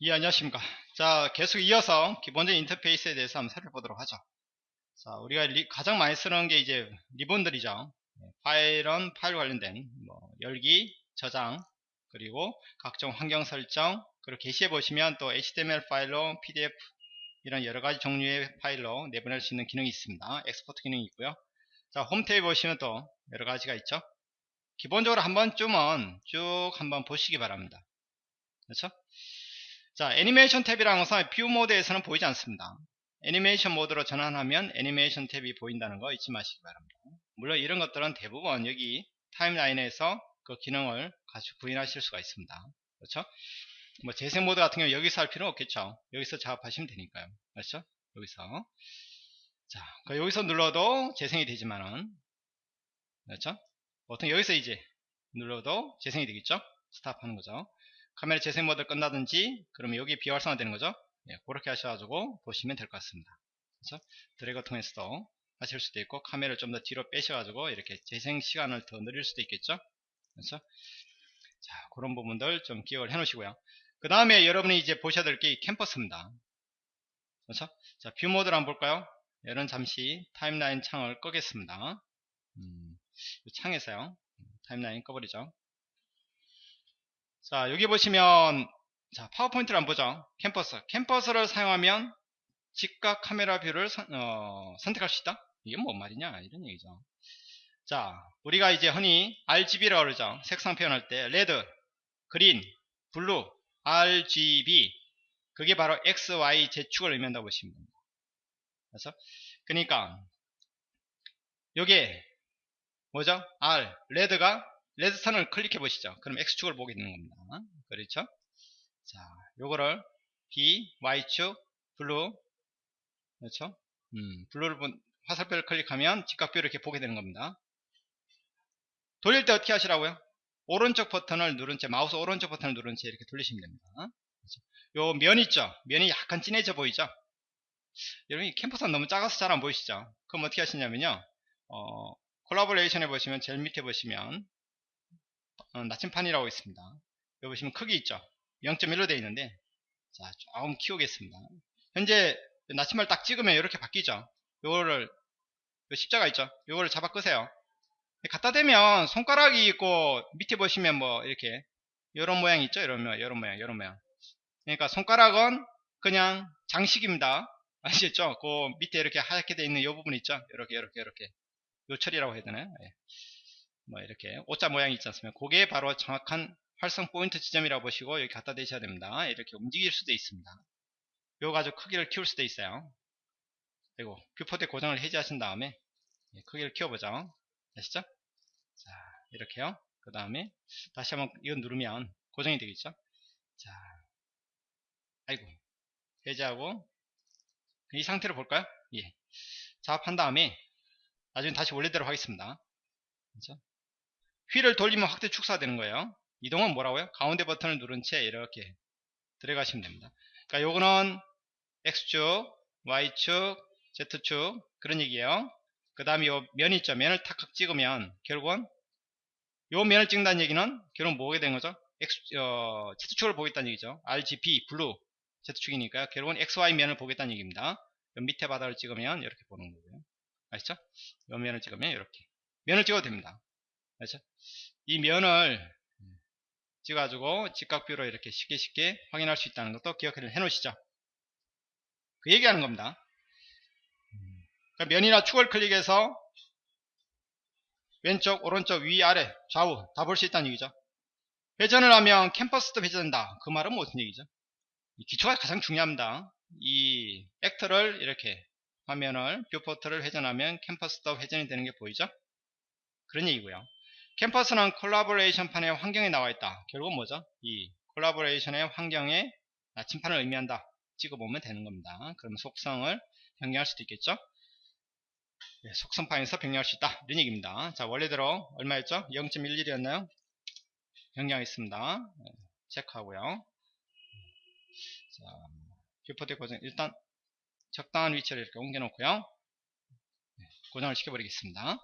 예, 안녕하십니까. 자, 계속 이어서 기본적인 인터페이스에 대해서 한번 살펴보도록 하죠. 자, 우리가 리, 가장 많이 쓰는 게 이제 리본들이죠. 네, 파일은 파일 관련된 뭐 열기, 저장, 그리고 각종 환경 설정, 그리고 게시해 보시면 또 HTML 파일로 PDF 이런 여러 가지 종류의 파일로 내보낼 수 있는 기능이 있습니다. export 기능이 있고요. 자, 홈페이지 보시면 또 여러 가지가 있죠. 기본적으로 한 번쯤은 쭉 한번 보시기 바랍니다. 그렇죠? 자, 애니메이션 탭이라는 것은 view 모드에서는 보이지 않습니다. 애니메이션 모드로 전환하면 애니메이션 탭이 보인다는 거 잊지 마시기 바랍니다. 물론 이런 것들은 대부분 여기 timeline에서 그 기능을 같이 구현하실 수가 있습니다. 그렇죠? 뭐 재생 모드 같은 경우 여기서 할 필요는 없겠죠. 여기서 작업하시면 되니까요. 그렇죠? 여기서. 자, 그 여기서 눌러도 재생이 되지만은 그렇죠? 보통 여기서 이제 눌러도 재생이 되겠죠? 스탑하는 거죠. 카메라 재생 모드 끝나든지 그러면 여기 비활성화 되는 거죠 예, 그렇게 하셔가지고 보시면 될 것 같습니다 그렇죠? 드래그 통해서도 하실 수도 있고 카메라를 좀 더 뒤로 빼셔가지고 이렇게 재생 시간을 더 늘릴 수도 있겠죠 그렇죠? 자 그런 부분들 좀 기억을 해 놓으시고요 그 다음에 여러분이 이제 보셔야 될 게 캠퍼스입니다 그렇죠? 자뷰 모드를 한번 볼까요 여러분 잠시 timeline 창을 끄겠습니다 음, 창에서요 timeline 꺼버리죠 자 여기 보시면 자 파워포인트를 한번 보죠. 컴퍼스. 컴퍼스를 사용하면 직각 카메라 view를 선, 어, 택할 수 있다? 이게 뭔 말이냐? 이런 얘기죠. 자 우리가 이제 흔히 RGB라고 그러죠. 색상 표현할 때 red green blue RGB 그게 바로 X, Y, Z축을 의미한다고 보시면 됩니다. 그래서 그러니까 요게 뭐죠? R red가 red선을 클릭해 보시죠. 그럼 X축을 보게 되는 겁니다. 그렇죠? 자, 요거를 B, Y축, blue, 그렇죠? 음, blue를 본, 화살표를 클릭하면 직각view를 이렇게 보게 되는 겁니다. 돌릴 때 어떻게 하시라고요? 오른쪽 버튼을 누른 채, 마우스 오른쪽 버튼을 누른 채 이렇게 돌리시면 됩니다. 그렇죠? 요면 있죠? 면이 약간 진해져 보이죠? 여러분, 이 캠퍼스가 너무 작아서 잘 안 보이시죠? 그럼 어떻게 하시냐면요, 어, 콜라보레이션에 보시면, 제일 밑에 보시면, 어, 나침판이라고 있습니다. 여기 보시면 크기 있죠. 0.1로 되어 있는데 자 조금 키우겠습니다. 현재 나침판을 딱 찍으면 이렇게 바뀌죠. 요거를 십자가 있죠. 요거를 잡아 끄세요. 갖다 대면 손가락이 있고 밑에 보시면 뭐 이렇게 이런 모양 있죠. 이런 모양, 이런 모양, 이런 모양. 그러니까 손가락은 그냥 장식입니다. 아시겠죠? 그 밑에 이렇게 하얗게 되어 있는 이 부분 있죠. 이렇게 이렇게 이렇게 요철이라고 해야 되나요? 예. 뭐 이렇게 오자 모양이 있지 않습니까? 그게 바로 정확한 활성 포인트 지점이라고 보시고 여기 갖다 대셔야 됩니다. 이렇게 움직일 수도 있습니다. 요 가지고 크기를 키울 수도 있어요. 그리고 viewport 고정을 해제하신 다음에 예, 크기를 키워보죠. 아시죠? 자 이렇게요. 그 다음에 다시 한번 이거 누르면 고정이 되겠죠? 자, 아이고 해제하고 이 상태로 볼까요? 예. 작업한 다음에 나중에 다시 원래대로 하겠습니다. 그렇죠? 휠을 돌리면 확대 축소되는 거예요. 이동은 뭐라고요? 가운데 버튼을 누른 채 이렇게 들어가시면 됩니다. 그러니까 요거는 X축, Y축, Z축 그런 얘기예요. 그 다음에 요면 있죠. 면을 탁 찍으면 결국은 요 면을 찍는다는 얘기는 결국 뭐게 된 거죠? X, 어, Z축을 보겠다는 얘기죠. RGB, blue, Z축이니까 결국은 XY 면을 보겠다는 얘기입니다. 밑에 바닥을 찍으면 이렇게 보는 거고요. 아시죠? 요 면을 찍으면 이렇게. 면을 찍어도 됩니다. 그렇죠? 이 면을 찍어가지고 직각view로 이렇게 쉽게 쉽게 확인할 수 있다는 것도 기억해 놓으시죠. 그 얘기하는 겁니다. 그러니까 면이나 축을 클릭해서 왼쪽, 오른쪽, 위, 아래, 좌우 다 볼 수 있다는 얘기죠. 회전을 하면 컴퍼스도 회전된다. 그 말은 무슨 얘기죠? 기초가 가장 중요합니다. 이 actor를 이렇게 화면을 viewport를 회전하면 컴퍼스도 회전이 되는 게 보이죠? 그런 얘기고요. 캠퍼스는 콜라보레이션 판의 환경에 나와 있다. 결국은 뭐죠? 이 collaboration의 환경에 나침판을 의미한다. 찍어보면 되는 겁니다. 그러면 속성을 변경할 수도 있겠죠? 네, 속성 파일에서 변경할 수 있다. 이런 얘기입니다. 자, 원래대로 얼마였죠? 0.11이었나요? 변경하겠습니다. 네, 체크하고요. 자, viewport 고정 일단 적당한 위치를 이렇게 옮겨놓고요. 네, 고정을 시켜버리겠습니다.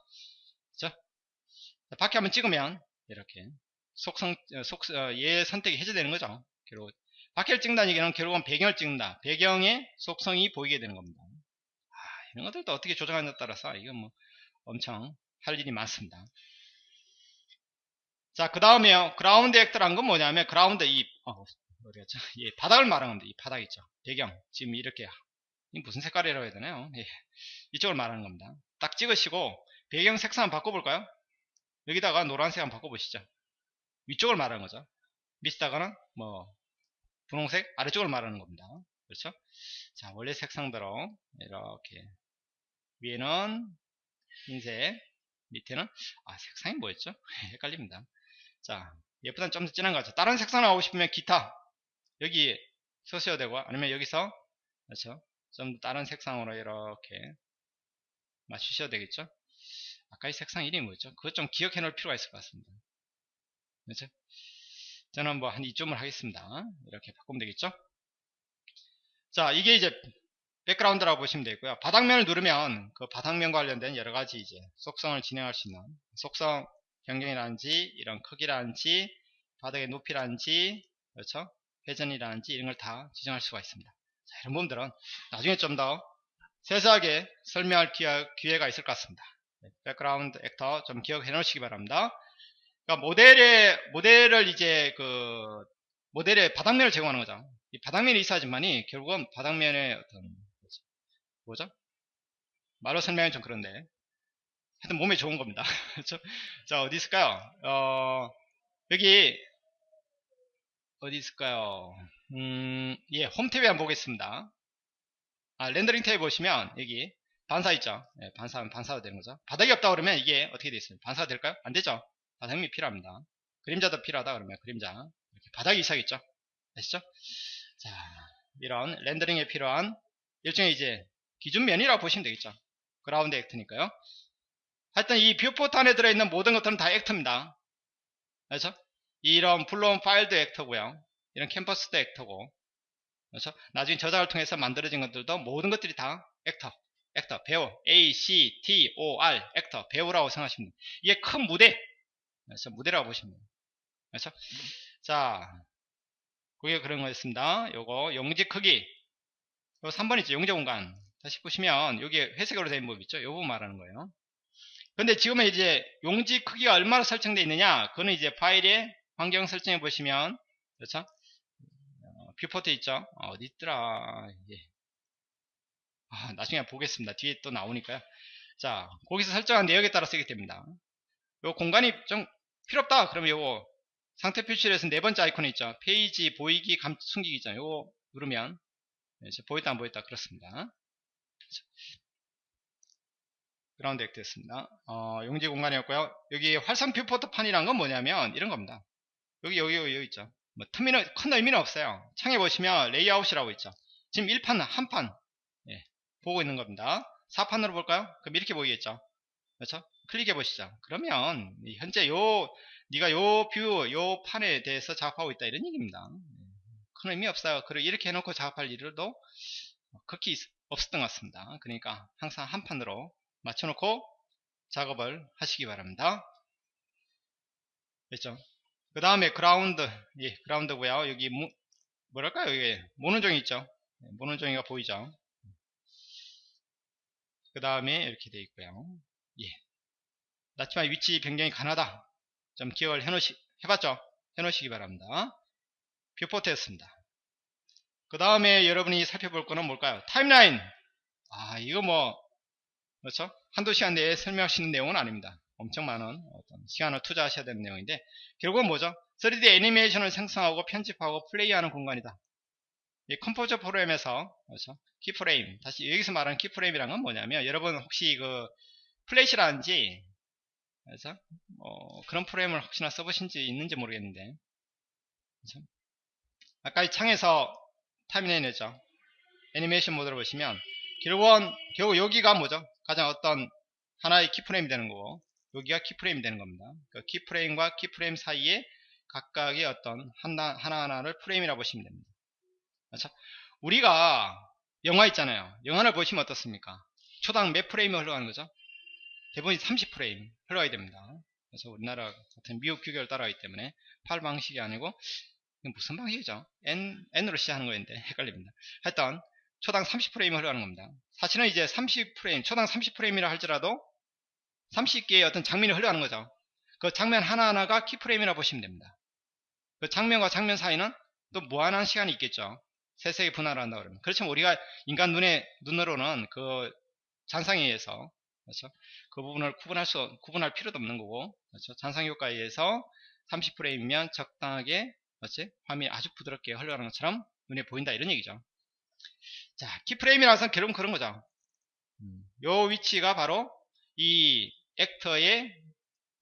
밖에 한번 찍으면 이렇게 속성 어, 속, 어, 얘 선택이 해제되는 거죠. 그리고 박해를 찍는다는 얘기는 결국은 배경을 찍는다. 배경의 속성이 보이게 되는 겁니다. 아, 이런 것들도 어떻게 조정하느냐에 따라서 이건 뭐 엄청 할 일이 많습니다. 자, 그 다음에요. 그라운드 액터란 건 뭐냐면 그라운드 이 어? 예, 바닥을 말하는 겁니다. 이 바닥 있죠. 배경 지금 이렇게 이 무슨 색깔이라고 해야 되나요? 예, 이쪽을 말하는 겁니다. 딱 찍으시고 배경 색상 바꿔볼까요? 여기다가 노란색 한번 바꿔보시죠. 위쪽을 말하는 거죠. 밑에다가는 뭐 분홍색 아래쪽을 말하는 겁니다. 그렇죠? 자 원래 색상대로 이렇게 위에는 흰색 밑에는 아 색상이 뭐였죠? 헷갈립니다. 자좀더 진한 거 같죠? 다른 색상 나오고 싶으면 기타 여기 쓰셔야 되고 아니면 여기서 그렇죠? 좀 다른 색상으로 이렇게 맞추셔야 되겠죠? 아까 이 색상 이름이 뭐였죠? 그것 좀 기억해 놓을 필요가 있을 것 같습니다. 그렇죠? 저는 뭐한 이쯤을 하겠습니다. 이렇게 바꾸면 되겠죠? 자, 이게 이제 백그라운드라고 보시면 되고요. 바닥면을 누르면 그 바닥면 관련된 여러 가지 이제 속성을 진행할 수 있는 속성 변경이라든지 이런 크기라든지 바닥의 높이라든지 그렇죠? 회전이라든지 이런 걸 다 지정할 수가 있습니다. 자, 이런 부분들은 나중에 좀 더 세세하게 설명할 기회, 가 있을 것 같습니다. 네, background actor 좀 기억해 놓으시기 바랍니다. 그러니까 모델의 모델을 이제 그 모델의 바닥면을 제공하는 거죠. 이 바닥면이 있어야지만이 결국은 바닥면의 어떤 뭐죠? 말로 설명이 좀 그런데 하여튼 몸에 좋은 겁니다. 그렇죠? 자 어디 있을까요? 어, 여기 어디 있을까요? 음, 예, 홈 탭에 한번 보겠습니다. 아, 렌더링 탭에 보시면 여기 반사 있죠? 예, 반사하면 반사가 되는 거죠. 바닥이 없다 그러면 이게 어떻게 되어 있어요? 반사가 될까요? 안 되죠? 바닥이 필요합니다. 그림자도 필요하다 그러면 그림자 이렇게 바닥이 있어야겠죠? 아시죠? 자, 이런 렌더링에 필요한 일종의 이제 기준면이라고 보시면 되겠죠. ground actor니까요. 하여튼 이 viewport 안에 들어있는 모든 것들은 다 actor입니다. 그렇죠? 이런 불러온 파일도 actor고요. 이런 컴퍼스도 actor고 그렇죠? 나중에 저작을 통해서 만들어진 것들도 모든 것들이 다 actor actor 배우 A, C, T, O, R actor 배우라고 생각하시면 됩니다. 이게 큰 무대 그래서 무대라고 보시면 됩니다. 그렇죠? 자 그게 그런 거였습니다. 요거 용지 크기 요 3번 있죠. 용지 공간 다시 보시면 여기 회색으로 된 부분 있죠. 요 부분 말하는 거예요. 근데 지금은 이제 용지 크기가 얼마나 설정되어 있느냐 그거는 이제 파일의 환경 설정해 보시면 그렇죠? 어, viewport 있죠. 어, 어디 있더라. 예. 아, 나중에 보겠습니다. 뒤에 또 나오니까요. 자, 거기서 설정한 내역에 따라 쓰게 됩니다. 요 공간이 좀 필요 없다. 그러면 요거 상태 표시를해서 네 번째 아이콘 있죠. 페이지 보이기 감 숨기기 있잖아요. 요거 누르면 이제 보였다 안 보였다 그렇습니다. ground actor 였습니다. 어, 용지 공간이었고요. 여기 활성 viewport 판이란 건 뭐냐면 이런 겁니다. 여기 여기 여기, 여기 있죠. 뭐 틈이는 큰 의미는 없어요. 창에 보시면 레이아웃이라고 있죠. 지금 1판 한판 예, 보고 있는 겁니다. 4판으로 볼까요? 그럼 이렇게 보이겠죠. 그렇죠? 클릭해 보시죠. 그러면 현재 요 네가 요 view, 요 판에 대해서 작업하고 있다 이런 얘기입니다. 큰 의미 없어요. 그리고 이렇게 해놓고 작업할 일도 극히 없었던 것 같습니다. 그러니까 항상 한 판으로 맞춰놓고 작업을 하시기 바랍니다. 됐죠? 그 다음에 그라운드, 예, ground고요. 여기 모, 뭐랄까요? 이게 모눈종이 있죠? 네, 모눈종이가 보이죠? 그 다음에 이렇게 되어 있고요. 예. 나치마 위치 변경이 가능하다. 좀 기억을 해놓으시, 해봤죠? 해놓으시기 바랍니다. 뷰포트였습니다. 그 다음에 여러분이 살펴볼 거는 뭘까요? 타임라인. 아, 이거 뭐, 그렇죠? 한두 시간 내에 설명할 수 있는 내용은 아닙니다. 엄청 많은 어떤 시간을 투자하셔야 되는 내용인데, 결국은 뭐죠? 3D 애니메이션을 생성하고 편집하고 플레이하는 공간이다. 이 컴포저 프로그램에서, 그렇죠? keyframe. 다시 여기서 말하는 keyframe이란 건 뭐냐면, 여러분 혹시 그 플래시라든지 그래서 뭐 그런 프로그램을 혹시나 써보신지 있는지 모르겠는데 그렇죠? 아까 이 창에서 timeline이죠 애니메이션 모드로 보시면 결국은 결국 여기가 뭐죠 가장 어떤 하나의 keyframe이 되는 거고 여기가 keyframe이 되는 겁니다 그 keyframe과 keyframe 사이에 각각의 어떤 하나, 하나하나를 프레임이라고 보시면 됩니다 그렇죠? 우리가 영화 있잖아요 영화를 보시면 어떻습니까 초당 몇 프레임이 흘러가는 거죠 대부분 30프레임 흘러가야 됩니다. 그래서 우리나라 같은 미국 규격을 따라가기 때문에 팔 방식이 아니고 무슨 방식이죠? N, N으로 시작하는 거였는데 헷갈립니다. 하여튼 초당 30프레임을 흘러가는 겁니다. 사실은 이제 30프레임, 초당 30프레임이라 할지라도 30개의 어떤 장면이 흘러가는 거죠. 그 장면 하나하나가 키프레임이라 보시면 됩니다. 그 장면과 장면 사이는 또 무한한 시간이 있겠죠. 세세히 분할한다 그러면. 그렇지만 우리가 인간 눈에, 눈으로는 그 잔상에 의해서, 그렇죠. 그 부분을 구분할 수, 구분할 필요도 없는 거고, 그렇죠. 잔상 효과에 의해서 30프레임이면 적당하게, 그렇지. 화면이 아주 부드럽게 흘러가는 것처럼 눈에 보인다 이런 얘기죠. 자, 키프레임이라서 결국은 그런 거죠. 음, 요 위치가 바로 이 액터의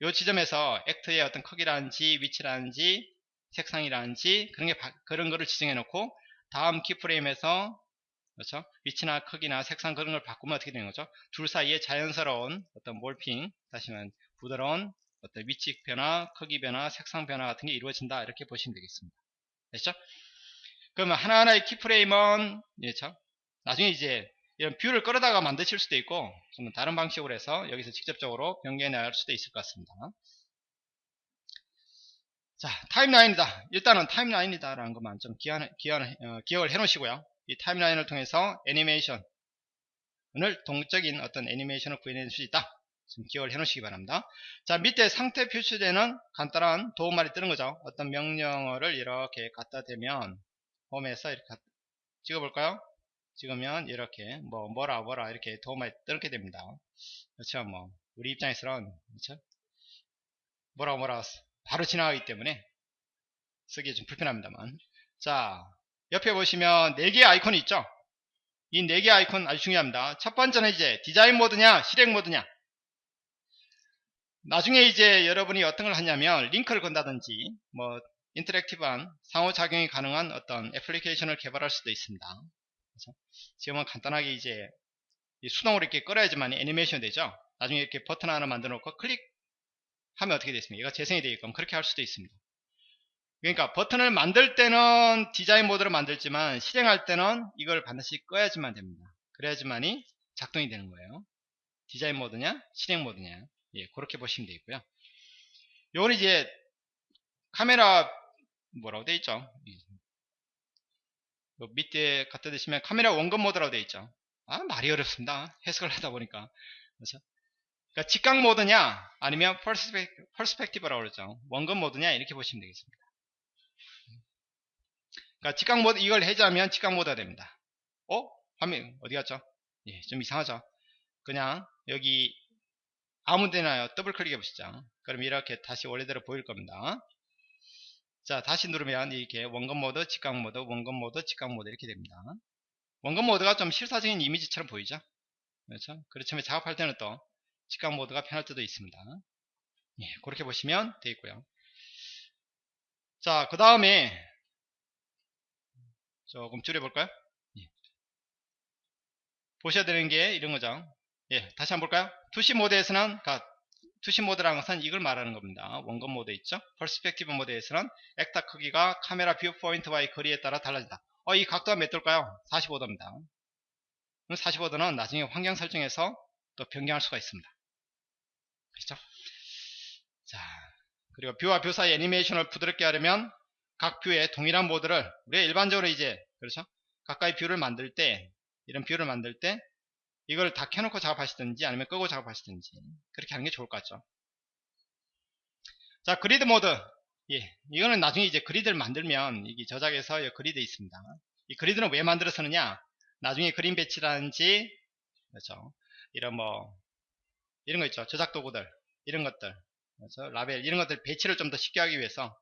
요 지점에서 액터의 어떤 크기라든지 위치라든지 색상이라든지 그런 게 그런 거를 지정해 놓고 다음 키프레임에서 그렇죠? 위치나 크기나 색상 그런 걸 바꾸면 어떻게 되는 거죠? 둘 사이에 자연스러운 어떤 몰핑 다시는 부드러운 어떤 위치 변화, 크기 변화, 색상 변화 같은 게 이루어진다 이렇게 보시면 되겠습니다. 됐죠? 그러면 하나하나의 keyframe은 그렇죠? 나중에 이제 이런 view를 끌어다가 만드실 수도 있고 좀 다른 방식으로 해서 여기서 직접적으로 변경해 나갈 수도 있을 것 같습니다. 자 timeline이다. 일단은 timeline이다 라는 것만 좀 기한, 기한, 어, 기억을 해 놓으시고요. 이 timeline을 통해서 애니메이션을 동적인 어떤 애니메이션을 구현해 줄 수 있다. 좀 기억을 해 놓으시기 바랍니다. 자 밑에 상태 표시되는 간단한 도움말이 뜨는 거죠. 어떤 명령어를 이렇게 갖다 대면 홈에서 이렇게 찍어 볼까요? 찍으면 이렇게 뭐 뭐라 뭐라 이렇게 도움이 뜨게 됩니다. 그렇죠? 뭐 우리 입장에서는 그렇죠? 뭐라 뭐라 바로 지나가기 때문에 쓰기 좀 불편합니다만. 자 옆에 보시면 4개의 아이콘이 있죠? 이 4개 아이콘 아주 중요합니다. 첫 번째는 이제 디자인 모드냐 실행 모드냐 나중에 이제 여러분이 어떤 걸 하냐면 링크를 건다든지 뭐 interactive한 상호작용이 가능한 어떤 애플리케이션을 개발할 수도 있습니다. 그렇죠? 지금은 간단하게 이제 수동으로 이렇게 끌어야지만 애니메이션 되죠. 나중에 이렇게 버튼 하나 만들어 놓고 클릭 하면 어떻게 되겠습니까? 얘가 재생이 되게끔 그렇게 할 수도 있습니다. 그러니까 버튼을 만들 때는 디자인 모드로 만들지만 실행할 때는 이걸 반드시 꺼야지만 됩니다. 그래야지만이 작동이 되는 거예요. 디자인 모드냐 실행 모드냐 예, 그렇게 보시면 되겠고요. 요건 이제 카메라 뭐라고 되어 있죠? 밑에 갖다 대시면 카메라 원근 모드라고 되어 있죠. 아 말이 어렵습니다. 해석을 하다 보니까 그렇죠? 그러니까 직각 모드냐 아니면 perspective라고 그러죠. 원근 모드냐 이렇게 보시면 되겠습니다. 그러니까 직각 모드 이걸 해제하면 직각 모드가 됩니다. 어? 화면 어디 갔죠? 예, 좀 이상하죠. 그냥 여기 아무 데나 더블 클릭해 보시죠. 그럼 이렇게 다시 원래대로 보일 겁니다. 자 다시 누르면 이렇게 원근 모드, 직각 모드, 원근 모드, 직각 모드 이렇게 됩니다. 원근 모드가 좀 실사적인 이미지처럼 보이죠? 그렇죠? 그렇지만 작업할 때는 또 직각 모드가 편할 때도 있습니다. 예, 그렇게 보시면 되겠고요. 자, 그 다음에 조금 줄여볼까요? 예. 보셔야 되는 게 이런 거죠. 예, 다시 한번 볼까요? 투시 모드에서는 투시 모드라는 것은 이걸 말하는 겁니다. 원근 모드 있죠? perspective 모드에서는 actor 크기가 카메라 viewpoint와의 거리에 따라 달라진다. 어, 이 각도가 몇 도일까요? 45도입니다. 45도는 나중에 환경 설정에서 또 변경할 수가 있습니다. 그렇죠? 자, 그리고 view와 view 사이 애니메이션을 부드럽게 하려면 각 view에 동일한 모드를 우리가 일반적으로 이제 그렇죠? 가까이 view를 만들 때 이런 view를 만들 때 이걸 다 켜놓고 작업하시든지 아니면 끄고 작업하시든지 그렇게 하는 게 좋을 것 같죠? 자 그리드 모드. 예, 이거는 나중에 이제 그리드를 만들면 이게 저작에서 그리드 있습니다. 이 그리드는 왜 만들었느냐? 나중에 그림 배치라든지 그렇죠? 이런 뭐 이런 거 있죠. 저작 도구들 이런 것들 그렇죠 라벨 이런 것들 배치를 좀 더 쉽게 하기 위해서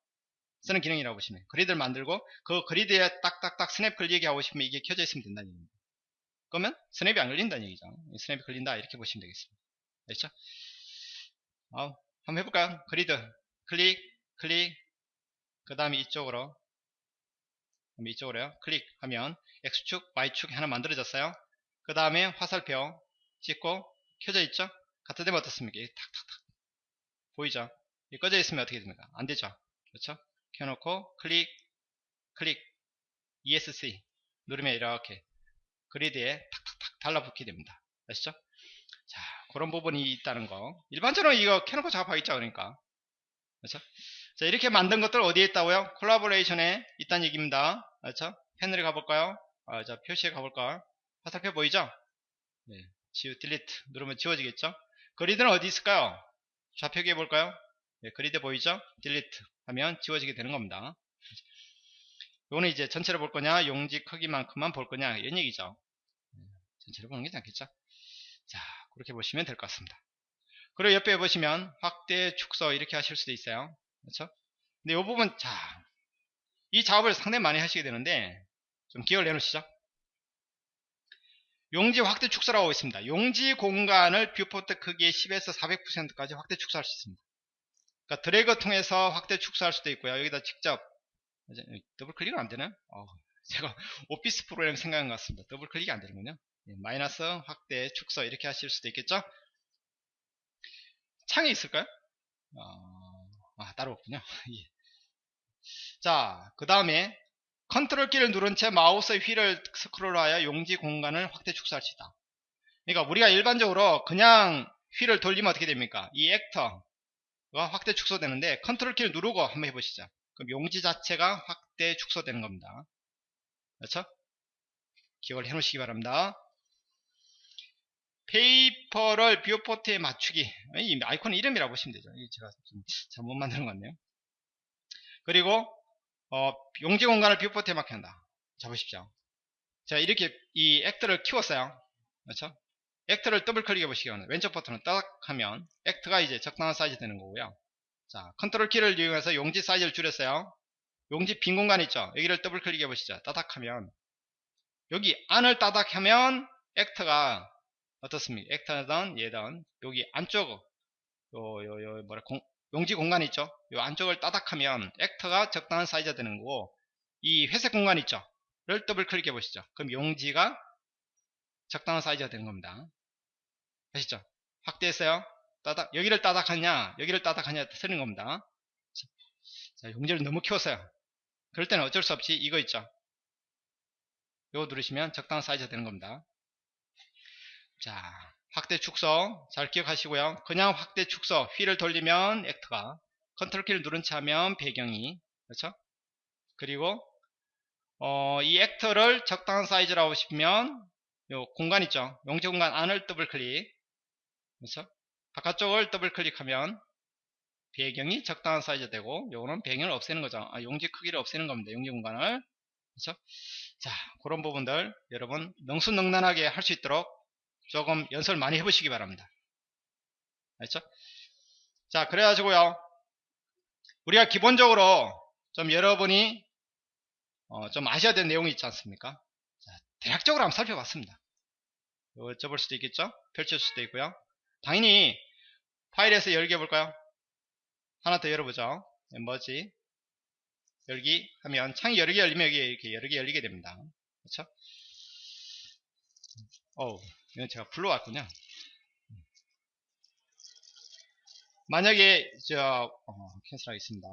쓰는 기능이라고 보시면 그리드를 만들고 그 그리드에 딱딱딱 스냅 걸리게 하고 싶으면 이게 켜져 있으면 된다는 얘기입니다 그러면 스냅이 안 걸린다는 얘기죠. 스냅이 걸린다 이렇게 보시면 되겠습니다. 됐죠? 어, 한번 해볼까요? 그리드 클릭 클릭 그 다음에 이쪽으로 이쪽으로요. 클릭하면 X축, Y축 하나 만들어졌어요. 그 다음에 화살표 찍고 켜져 있죠? 갖다 대면 어떻습니까? 탁탁탁 보이죠? 이 꺼져 있으면 어떻게 됩니까? 안 되죠? 그렇죠? 켜놓고 클릭 클릭 ESC 누르면 이렇게 그리드에 탁탁탁 달라붙게 됩니다. 아시죠? 자, 그런 부분이 있다는 거. 일반적으로 이거 켜놓고 작업하겠죠, 그러니까. 그렇죠? 자, 이렇게 만든 것들 어디에 있다고요? 콜라보레이션에 있다는 얘기입니다. 그렇죠? 패널에 가볼까요? 아, 자, 표시에 가볼까? 화살표 보이죠? 네. 지우, 딜리트 누르면 지워지겠죠? 그리드는 어디 있을까요? 좌표기에 볼까요? 네, 그리드 보이죠? 딜리트 하면 지워지게 되는 겁니다. 요거는 이제 전체를 볼 거냐, 용지 크기만큼만 볼 거냐, 이런 얘기죠. 네, 전체를 보는 게 낫겠죠? 자, 그렇게 보시면 될 것 같습니다. 그리고 옆에 보시면 확대, 축소 이렇게 하실 수도 있어요. 그렇죠? 근데 이 부분, 자, 이 작업을 상당히 많이 하시게 되는데, 좀 기억을 해놓으시죠. 용지 확대 축소라고 있습니다. 용지 공간을 viewport 크기의 10에서 400%까지 확대 축소할 수 있습니다. 그러니까 드래그 통해서 확대 축소할 수도 있고요. 여기다 직접 더블 클릭은 안 되나요? 어, 제가 오피스 프로그램 생각한 것 같습니다. 더블 클릭이 안 되는군요. 네, 마이너스 확대 축소 이렇게 하실 수도 있겠죠? 창에 있을까요? 어, 아, 따로 없군요. 예. 자, 그 다음에 컨트롤 키를 누른 채 마우스 휠을 스크롤하여 용지 공간을 확대 축소할 수 있다. 그러니까 우리가 일반적으로 그냥 휠을 돌리면 어떻게 됩니까? 이 actor가 확대 축소되는데 컨트롤 키를 누르고 한번 해보시죠. 그럼 용지 자체가 확대 축소되는 겁니다. 그렇죠? 기억을 해놓으시기 바랍니다. 페이퍼를 viewport에 맞추기. 이 아이콘 이름이라고 보시면 되죠. 제가 좀 잘못 만드는 것 같네요. 그리고 어, 용지 공간을 viewport에 맞춘다. 잡으십시오. 자, 이렇게 이 actor를 키웠어요. 그렇죠? actor를 더블 클릭해 보시면 왼쪽 버튼을 딱 하면 actor가 이제 적당한 사이즈 되는 거고요. 자, 컨트롤 키를 이용해서 용지 사이즈를 줄였어요. 용지 빈 공간 있죠? 여기를 더블 클릭해 보시죠. 따닥 하면 여기 안을 따닥 하면 액트가 어떻습니까? 액터든 얘든 여기 안쪽 요 요 요 뭐라 공, 용지 공간 있죠? 요 안쪽을 따닥하면 액터가 적당한 사이즈가 되는 거고 이 회색 공간 있죠? 를 더블 클릭해 보시죠. 그럼 용지가 적당한 사이즈가 되는 겁니다. 아시죠? 확대했어요. 따닥 여기를 따닥하냐 여기를 따닥하냐 틀린 겁니다. 자, 용지를 너무 키웠어요. 그럴 때는 어쩔 수 없이 이거 있죠? 이거 누르시면 적당한 사이즈가 되는 겁니다. 자, 확대 축소 잘 기억하시고요. 그냥 확대 축소 휠을 돌리면 actor가 컨트롤 키를 누른 채 하면 배경이 그렇죠? 그리고 어, 이 actor를 적당한 사이즈라고 싶으면 요 공간 있죠? 용지 공간 안을 더블 클릭 그렇죠? 바깥쪽을 더블 클릭하면 배경이 적당한 사이즈 되고 요거는 배경을 없애는 거죠. 아, 용지 크기를 없애는 겁니다. 용지 공간을 그렇죠? 자 그런 부분들 여러분 능수능란하게 할 수 있도록 조금 연습을 많이 해보시기 바랍니다. 알죠? 자, 그래가지고요. 우리가 기본적으로 좀 여러분이 어, 좀 아셔야 되는 내용이 있지 않습니까? 자, 대략적으로 한번 살펴봤습니다. 접을 수도 있겠죠? 펼칠 수도 있고요. 당연히 파일에서 열게 해볼까요? 하나 더 열어보죠. 뭐지? 열기 하면 창이 여러 개 열리면 여기 이렇게 여러 개 열리게 됩니다. 그렇죠? 어우, 이건 제가 불러왔군요. 만약에 저 어, 캔슬하겠습니다.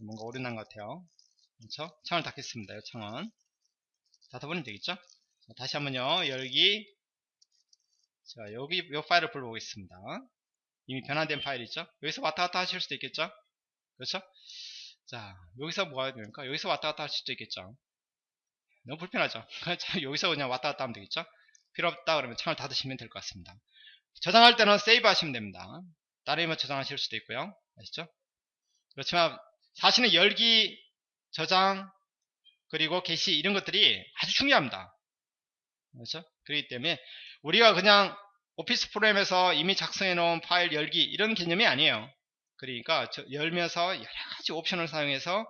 뭔가 오류 난 것 같아요. 그렇죠? 창을 닫겠습니다. 이 창은 닫아보면 되겠죠? 자, 다시 한번요. 열기 자 여기 이 파일을 불러보겠습니다. 이미 변환된 파일 있죠? 여기서 왔다 갔다 하실 수도 있겠죠? 그렇죠? 자 여기서 뭐 해야 됩니까? 여기서 왔다 갔다 할 수도 있겠죠? 너무 불편하죠? 여기서 그냥 왔다 갔다 하면 되겠죠? 필요 없다 그러면 창을 닫으시면 될 것 같습니다. 저장할 때는 세이브 하시면 됩니다. 따르면 저장하실 수도 있고요. 아시죠? 그렇지만 사실은 열기, 저장, 그리고 게시 이런 것들이 아주 중요합니다. 그렇죠? 그렇기 때문에 우리가 그냥 오피스 프로그램에서 이미 작성해 놓은 파일 열기 이런 개념이 아니에요. 그러니까 열면서 여러 가지 옵션을 사용해서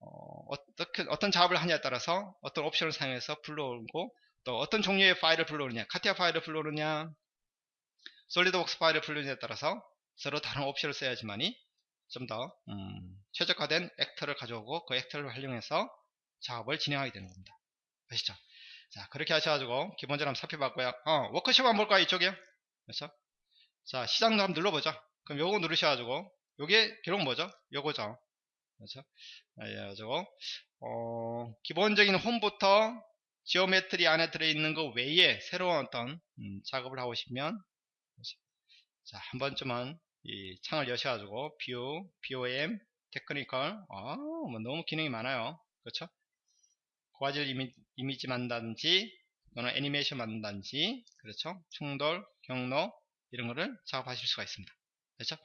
어, 떻게 어떤 작업을 하냐에 따라서 어떤 옵션을 사용해서 불러오고 또 어떤 종류의 파일을 불러오느냐 카티아 파일을 불러오느냐 솔리드웍스 파일을 불러오느냐에 따라서 서로 다른 옵션을 써야지만이 좀더 음, 최적화된 actor를 가져오고 그 actor를 활용해서 작업을 진행하게 되는 겁니다 아시죠? 자 그렇게 하셔가지고 기본적으로 한번 살펴봤고요 어, 워크숍 한번 볼까요 이쪽에 그렇죠? 자 시작도 한번 눌러보죠 그럼 요거 누르셔가지고 요게 기록 뭐죠? 요거죠 그렇죠? 그래가지고 어, 기본적인 홈부터 geometry 안에 들어있는 것 외에 새로운 어떤 음, 작업을 하고 싶으면 자, 한 번쯤은 이 창을 여셔가지고 view, BOM, technical, 아, 뭐 너무 기능이 많아요. 그렇죠? 고화질 이미, 이미지 만든다든지 또는 애니메이션 만든다든지 그렇죠? 충돌, 경로 이런 거를 작업하실 수가 있습니다. 그렇죠?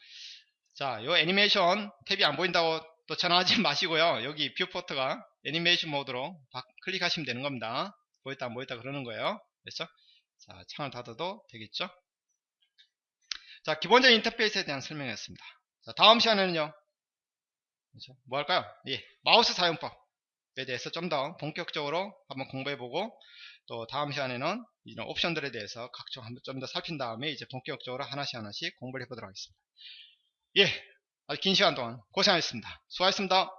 자, 요 애니메이션 탭이 안 보인다고 또 전화하지 마시고요. 여기 viewport가 애니메이션 모드로 바- 클릭하시면 되는 겁니다. 보였다 안 보였다 그러는 거예요. 그렇죠? 자, 창을 닫아도 되겠죠? 자, 기본적인 인터페이스에 대한 설명이었습니다. 자, 다음 시간에는요. 그렇죠? 뭐 할까요? 예, 마우스 사용법에 대해서 좀 더 본격적으로 한번 공부해보고 또 다음 시간에는 이런 옵션들에 대해서 각종 한번 좀 더 살핀 다음에 이제 본격적으로 하나씩 하나씩 공부를 해보도록 하겠습니다. 예, 아주 긴 시간 동안 고생하셨습니다. 수고하셨습니다.